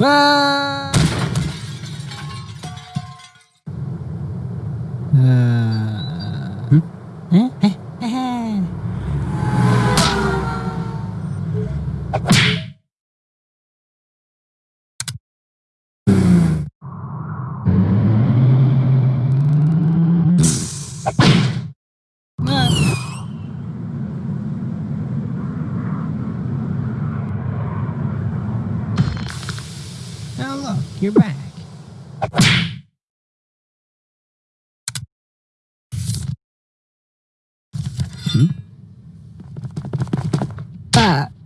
와. 아. ん？ああ。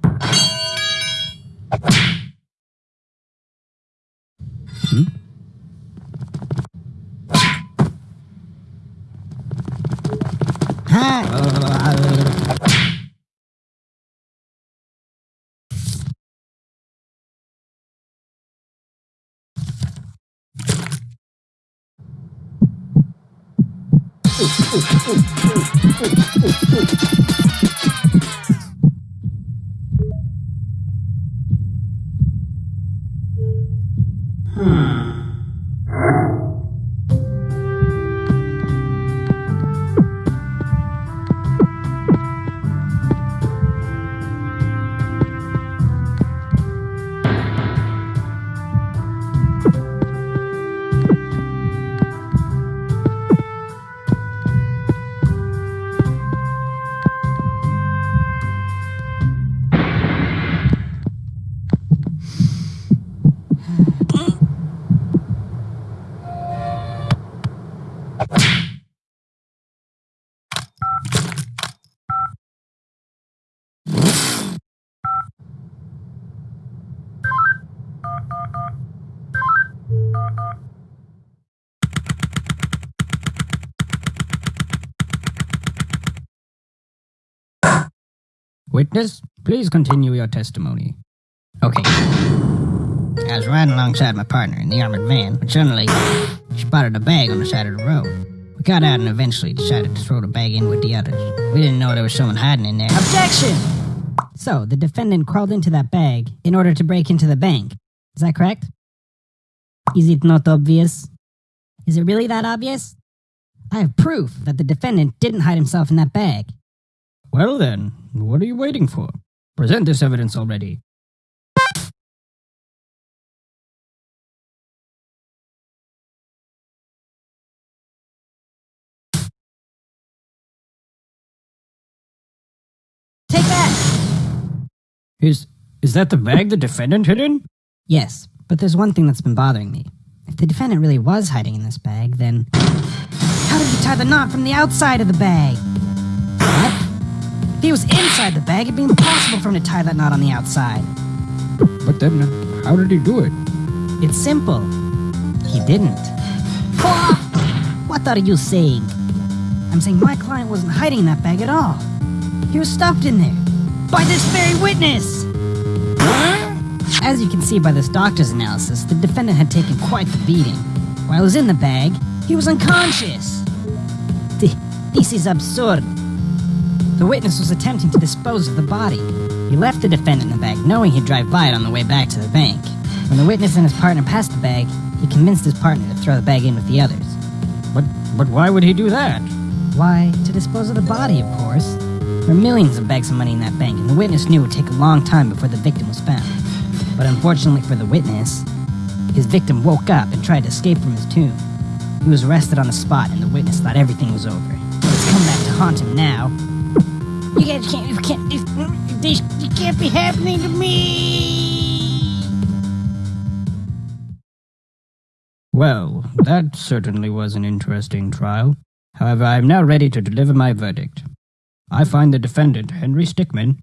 スイッチ! Witness, please continue your testimony. Okay. I was riding alongside my partner in the armored van when suddenly she spotted a bag on the side of the road. We got out and eventually decided to throw the bag in with the others. We didn't know there was someone hiding in there. Objection! So, the defendant crawled into that bag in order to break into the bank. Is that correct? Is it not obvious? Is it really that obvious? I have proof that the defendant didn't hide himself in that bag. Well then, what are you waiting for? Present this evidence already. Take that! Is is that the bag the defendant hid in? Yes, but there's one thing that's been bothering me. If the defendant really was hiding in this bag, then. How did he tie the knot from the outside of the bag? What? If he was inside the bag, it'd be impossible for him to tie that knot on the outside. But then, how did he do it? It's simple. He didn't. What are you saying? I'm saying my client wasn't hiding in that bag at all. He was stuffed in there. By this very witness! As you can see by this doctor's analysis, the defendant had taken quite the beating. While he was in the bag, he was unconscious. Th- This is absurd. The witness was attempting to dispose of the body. He left the defendant in the bag, knowing he'd drive by it on the way back to the bank. When the witness and his partner passed the bag, he convinced his partner to throw the bag in with the others. But but why would he do that? Why, to dispose of the body, of course. There were millions of bags of money in that bank, and the witness knew it would take a long time before the victim was found. But unfortunately for the witness, his victim woke up and tried to escape from his tomb. He was arrested on the spot, and the witness thought everything was over. It's come back to haunt him now. You guys can't, you can't, this, this, this can't be happening to me! Well, that certainly was an interesting trial. However, I am now ready to deliver my verdict. I find the defendant, Henry Stickmin,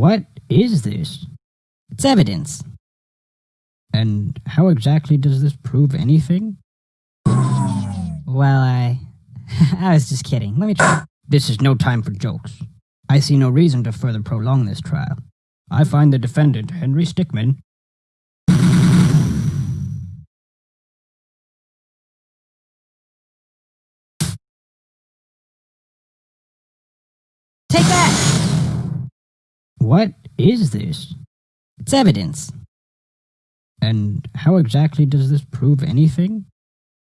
What is this? It's evidence. And how exactly does this prove anything? Well, I. I was just kidding. Let me try. This is no time for jokes. I see no reason to further prolong this trial. I find the defendant, Henry Stickmin, Take that! What is this? It's evidence. And how exactly does this prove anything?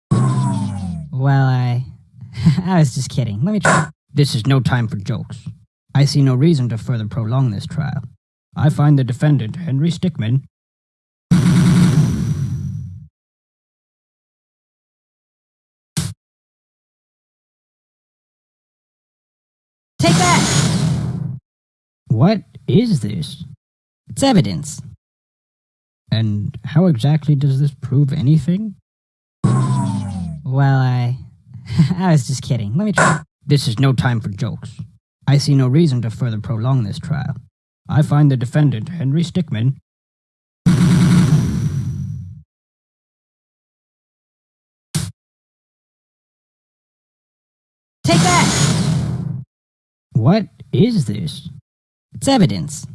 Well, I. I was just kidding. Let me try. This is no time for jokes. I see no reason to further prolong this trial. I find the defendant, Henry Stickmin, is this? It's evidence. And how exactly does this prove anything? Well, I. I was just kidding. Let me try. This is no time for jokes. I see no reason to further prolong this trial. I find the defendant, Henry Stickmin, Take that! What is this? It's evidence.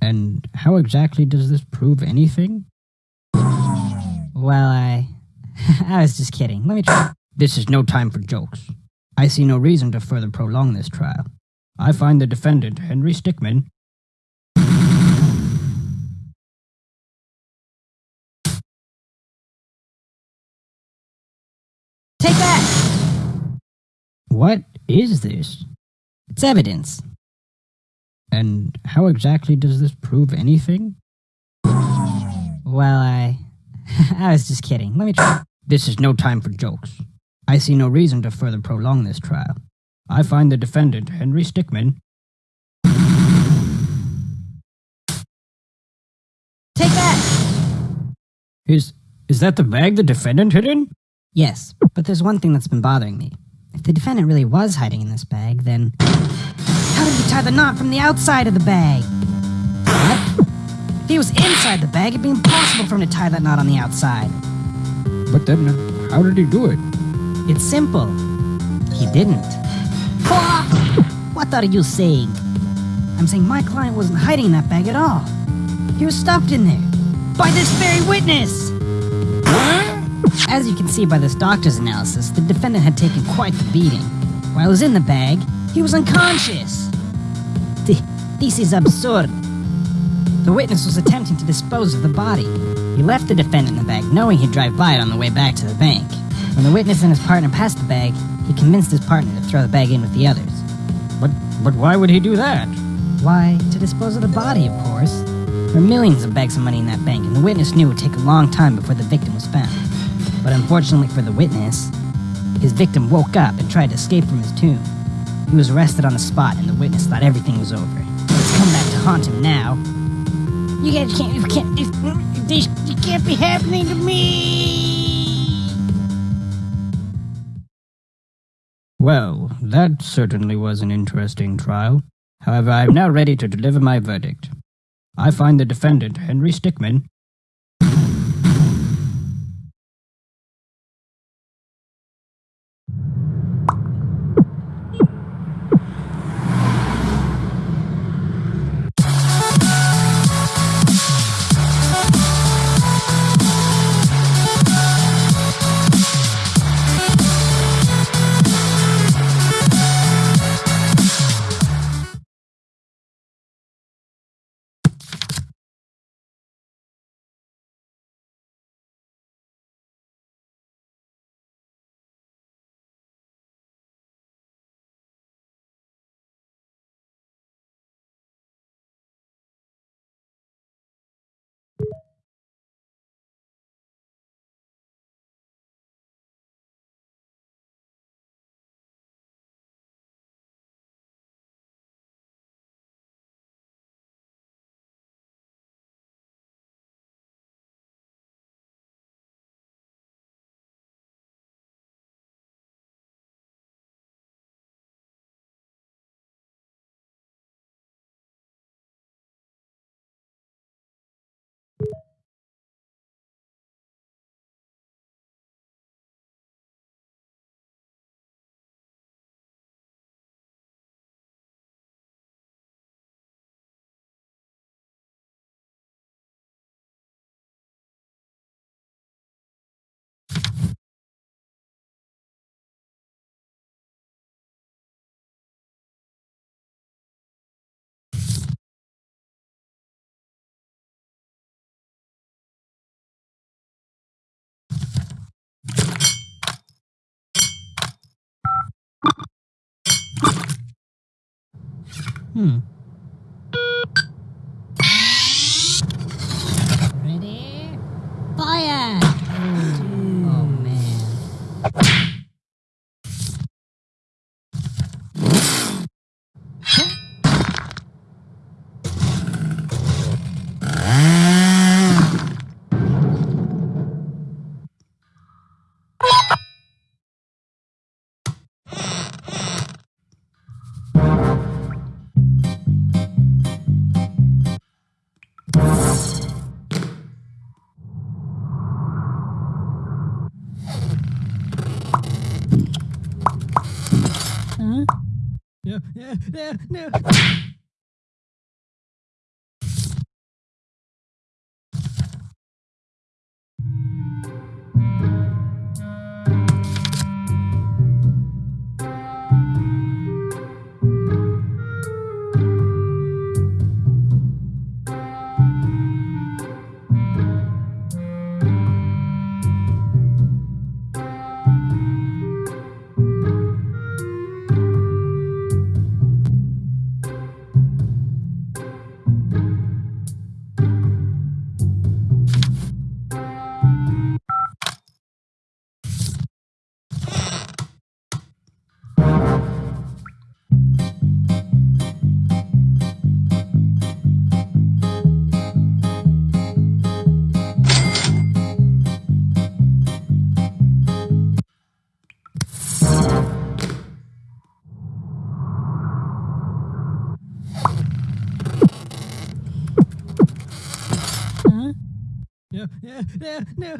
And how exactly does this prove anything? Well, I. I was just kidding. Let me try. This is no time for jokes. I see no reason to further prolong this trial. I find the defendant, Henry Stickmin, Take that! What is this? It's evidence. And how exactly does this prove anything? Well, I. I was just kidding. Let me try. This is no time for jokes. I see no reason to further prolong this trial. I find the defendant, Henry Stickmin, Take that! is. Is that the bag the defendant hid in? Yes, but there's one thing that's been bothering me. If the defendant really was hiding in this bag, then. How did he tie the knot from the outside of the bag? What? If he was inside the bag, it'd be impossible for him to tie that knot on the outside. But then, how did he do it? It's simple. He didn't. What are you saying? I'm saying my client wasn't hiding in that bag at all. He was stuffed in there. By this very witness! As you can see by this doctor's analysis, the defendant had taken quite the beating. While he was in the bag, he was unconscious. Th- This is absurd. The witness was attempting to dispose of the body. He left the defendant in the bag, knowing he'd drive by it on the way back to the bank. When the witness and his partner passed the bag, he convinced his partner to throw the bag in with the others. But but why would he do that? Why, to dispose of the body, of course. There were millions of bags of money in that bank, and the witness knew it would take a long time before the victim was found. But unfortunately for the witness, his victim woke up and tried to escape from his tomb. He was arrested on the spot, and the witness thought everything was over. Come back to haunt him now. You guys can't, you can't, this, this, this can't be happening to me! Well, that certainly was an interesting trial. However, I am now ready to deliver my verdict. I find the defendant, Henry Stickmin, 嗯。Huh? No, no, no, no. No, no.